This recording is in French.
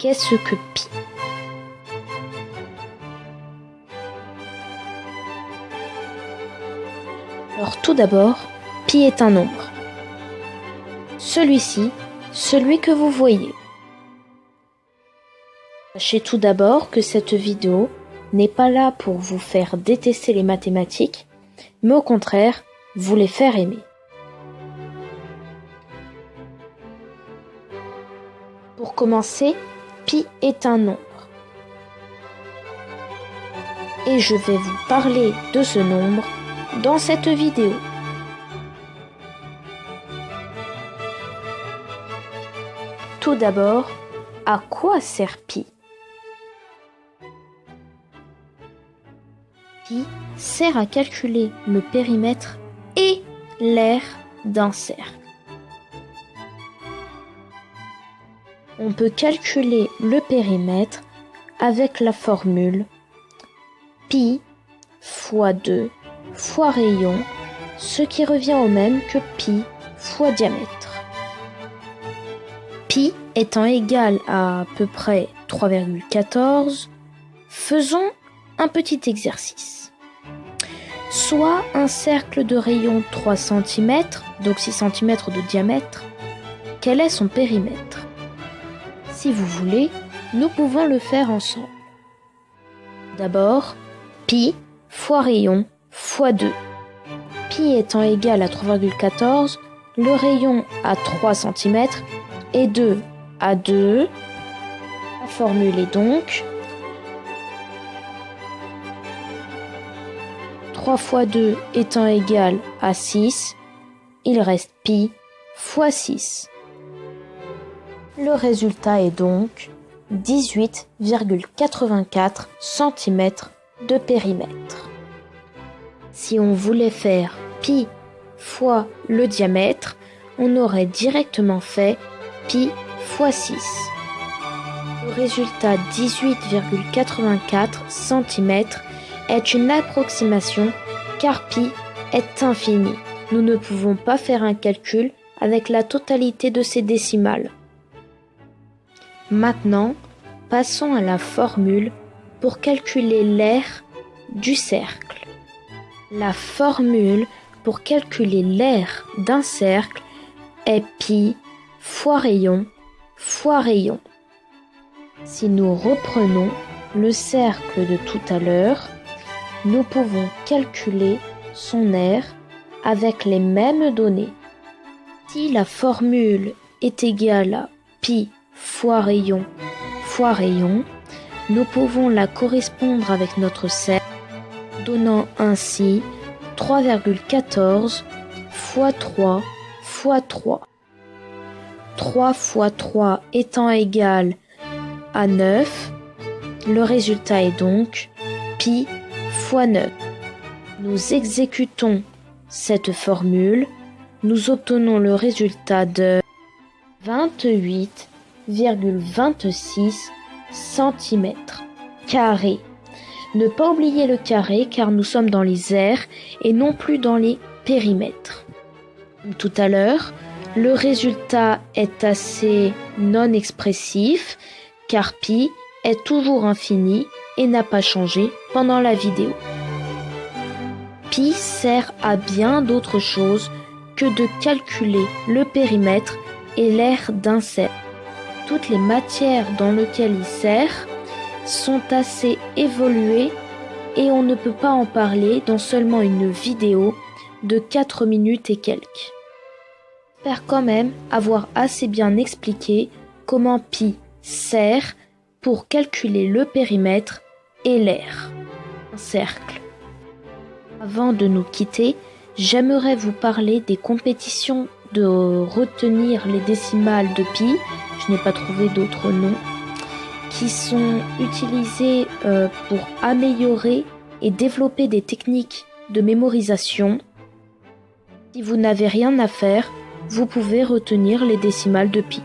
Qu'est-ce que pi Alors tout d'abord, pi est un nombre. Celui-ci, celui que vous voyez. Sachez tout d'abord que cette vidéo n'est pas là pour vous faire détester les mathématiques, mais au contraire, vous les faire aimer. Pour commencer, pi est un nombre. Et je vais vous parler de ce nombre dans cette vidéo. Tout d'abord, à quoi sert pi? Pi sert à calculer le périmètre et l'aire d'un cercle. On peut calculer le périmètre avec la formule pi fois 2 fois rayon, ce qui revient au même que pi fois diamètre. Pi étant égal à à peu près 3,14, faisons un petit exercice. Soit un cercle de rayon 3 cm, donc 6 cm de diamètre, quel est son périmètre? Si vous voulez, nous pouvons le faire ensemble. D'abord, pi fois rayon fois 2. Pi étant égal à 3,14, le rayon à 3 cm et 2 à 2. La formule est donc 3 fois 2 étant égal à 6, il reste pi fois 6. Le résultat est donc 18,84 cm de périmètre. Si on voulait faire pi fois le diamètre, on aurait directement fait pi fois 6. Le résultat 18,84 cm est une approximation car pi est infini. Nous ne pouvons pas faire un calcul avec la totalité de ces décimales. Maintenant, passons à la formule pour calculer l'aire du cercle. La formule pour calculer l'aire d'un cercle est pi fois rayon fois rayon. Si nous reprenons le cercle de tout à l'heure, nous pouvons calculer son aire avec les mêmes données. Si la formule est égale à pi fois rayon fois rayon, nous pouvons la correspondre avec notre cercle donnant ainsi 3,14 fois 3 fois 3. 3 fois 3 étant égal à 9, le résultat est donc pi fois 9. Nous exécutons cette formule, nous obtenons le résultat de 28,26 cm carrés. Ne pas oublier le carré car nous sommes dans les aires et non plus dans les périmètres. Tout à l'heure, le résultat est assez non expressif car pi est toujours infini et n'a pas changé pendant la vidéo. Pi sert à bien d'autres choses que de calculer le périmètre et l'aire d'un cercle. Toutes les matières dans lesquelles il sert sont assez évoluées et on ne peut pas en parler dans seulement une vidéo de 4 minutes et quelques. J'espère quand même avoir assez bien expliqué comment pi sert pour calculer le périmètre et l'air. Un cercle. Avant de nous quitter, j'aimerais vous parler des compétitions de retenir les décimales de pi. Je n'ai pas trouvé d'autres noms qui sont utilisés euh, pour améliorer et développer des techniques de mémorisation. Si vous n'avez rien à faire, vous pouvez retenir les décimales de pi.